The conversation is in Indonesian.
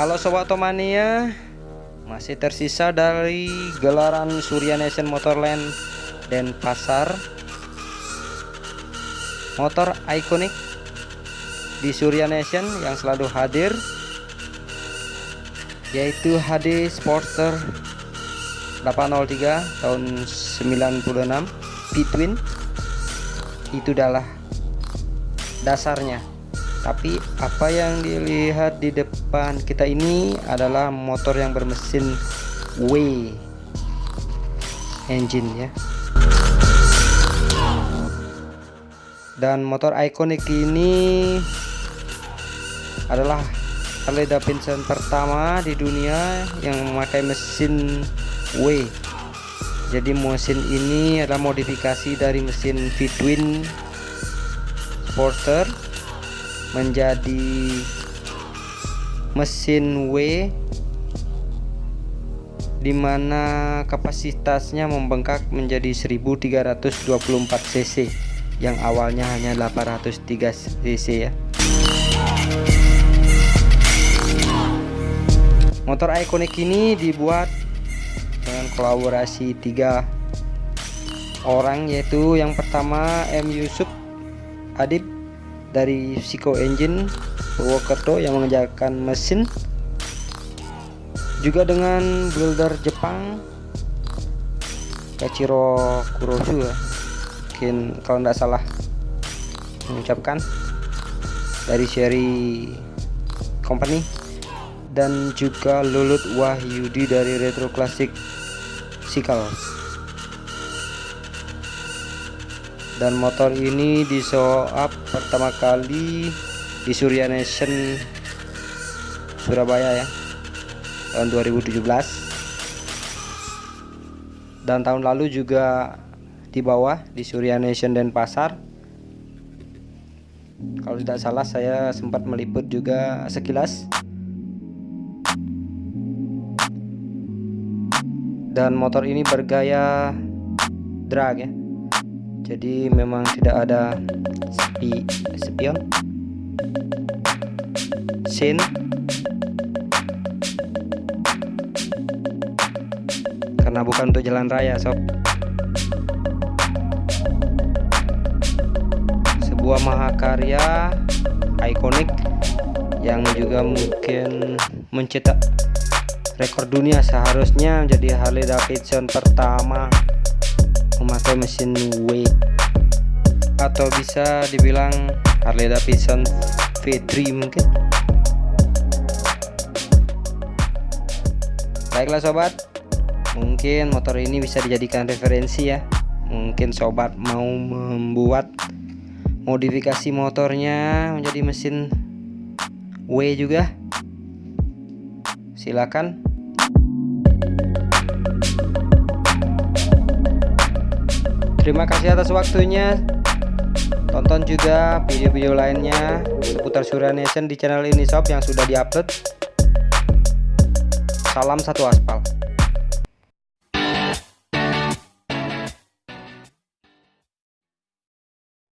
Halo Sobat Otomania Masih tersisa dari gelaran Surya Nation Motorland dan Pasar. Motor ikonik di Surya Nation yang selalu hadir Yaitu HD Sporter 803 tahun 96 P-Twin Itu adalah dasarnya tapi apa yang dilihat di depan kita ini adalah motor yang bermesin W engine ya. Dan motor ikonik ini adalah Harley Davidson pertama di dunia yang memakai mesin W. Jadi mesin ini adalah modifikasi dari mesin V-twin Sporter menjadi mesin W di mana kapasitasnya membengkak menjadi 1324 cc yang awalnya hanya 803 cc ya. Motor ikonik ini dibuat dengan kolaborasi tiga orang yaitu yang pertama M Yusuf Adib dari Psycho Engine Purwokerto yang mengerjakan mesin. Juga dengan builder Jepang Kachiro Kurosu ya. Mungkin kalau tidak salah mengucapkan dari seri company. Dan juga Lulut Wahyudi dari Retro Classic Cycle dan motor ini di show up pertama kali di Surya Nation Surabaya ya tahun 2017 dan tahun lalu juga di bawah di Surya Nation dan Pasar kalau tidak salah saya sempat meliput juga sekilas. Dan motor ini bergaya drag ya jadi memang tidak ada sepi spion sin karena bukan untuk jalan raya sob sebuah mahakarya ikonik yang juga mungkin mencetak rekor dunia seharusnya menjadi Harley Davidson pertama memakai mesin W atau bisa dibilang Harley Davidson V3 mungkin. Baiklah sobat mungkin motor ini bisa dijadikan referensi ya. Mungkin sobat mau membuat modifikasi motornya menjadi mesin W juga. Silakan Terima kasih atas waktunya. Tonton juga video-video lainnya seputar Surya Nation di channel ini shop yang sudah diupload. Salam satu aspal.